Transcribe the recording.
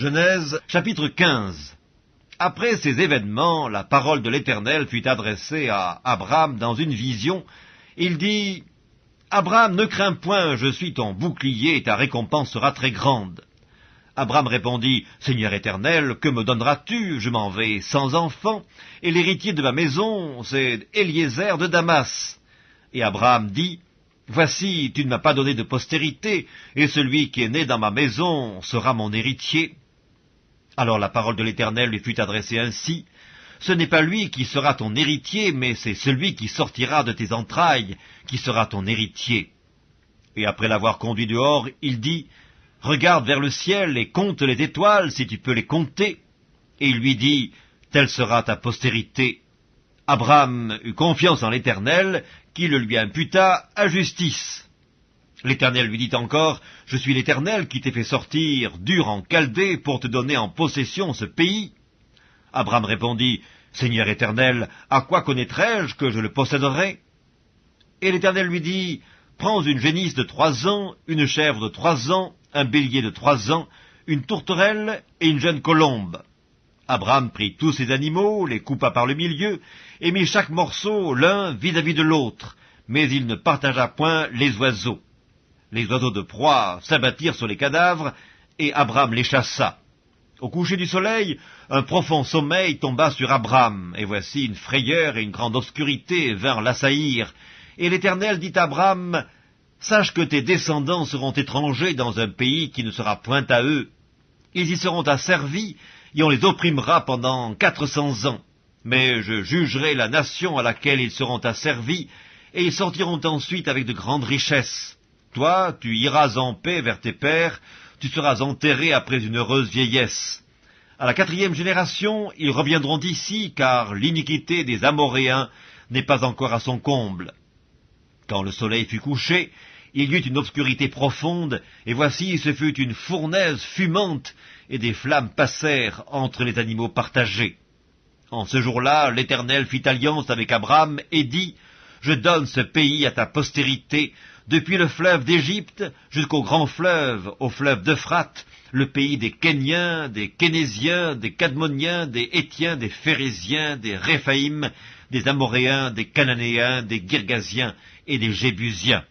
Genèse chapitre 15 Après ces événements, la parole de l'Éternel fut adressée à Abraham dans une vision. Il dit, Abraham, ne crains point, je suis ton bouclier et ta récompense sera très grande. Abraham répondit, Seigneur éternel, que me donneras-tu? Je m'en vais sans enfant, et l'héritier de ma maison, c'est Eliezer de Damas. Et Abraham dit, Voici, tu ne m'as pas donné de postérité, et celui qui est né dans ma maison sera mon héritier. Alors la parole de l'Éternel lui fut adressée ainsi, Ce n'est pas lui qui sera ton héritier, mais c'est celui qui sortira de tes entrailles qui sera ton héritier. Et après l'avoir conduit dehors, il dit, Regarde vers le ciel et compte les étoiles si tu peux les compter. Et il lui dit, Telle sera ta postérité. Abraham eut confiance en l'Éternel, qui le lui imputa à justice. L'Éternel lui dit encore, Je suis l'Éternel qui t'ai fait sortir dur en Chaldée pour te donner en possession ce pays. Abraham répondit, Seigneur Éternel, à quoi connaîtrai-je que je le posséderai? Et l'Éternel lui dit, Prends une génisse de trois ans, une chèvre de trois ans, un bélier de trois ans, une tourterelle et une jeune colombe. Abraham prit tous ces animaux, les coupa par le milieu, et mit chaque morceau l'un vis-à-vis de l'autre, mais il ne partagea point les oiseaux. Les oiseaux de proie s'abattirent sur les cadavres, et Abraham les chassa. Au coucher du soleil, un profond sommeil tomba sur Abraham, et voici une frayeur et une grande obscurité vinrent l'assaillir. Et l'Éternel dit à Abraham, Sache que tes descendants seront étrangers dans un pays qui ne sera point à eux. Ils y seront asservis, et on les opprimera pendant quatre cents ans. Mais je jugerai la nation à laquelle ils seront asservis, et ils sortiront ensuite avec de grandes richesses. Toi, tu iras en paix vers tes pères, tu seras enterré après une heureuse vieillesse. À la quatrième génération, ils reviendront ici, car l'iniquité des Amoréens n'est pas encore à son comble. Quand le soleil fut couché, il y eut une obscurité profonde, et voici ce fut une fournaise fumante, et des flammes passèrent entre les animaux partagés. En ce jour-là, l'Éternel fit alliance avec Abraham et dit, Je donne ce pays à ta postérité, depuis le fleuve d'Égypte jusqu'au grand fleuve, au fleuve d'Euphrate, le pays des Kéniens, des Kénésiens, des Cadmoniens, des Étiens, des Phérésiens, des Réphaïm, des Amoréens, des Cananéens, des Girgasiens et des Jébusiens.